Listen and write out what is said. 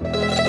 Música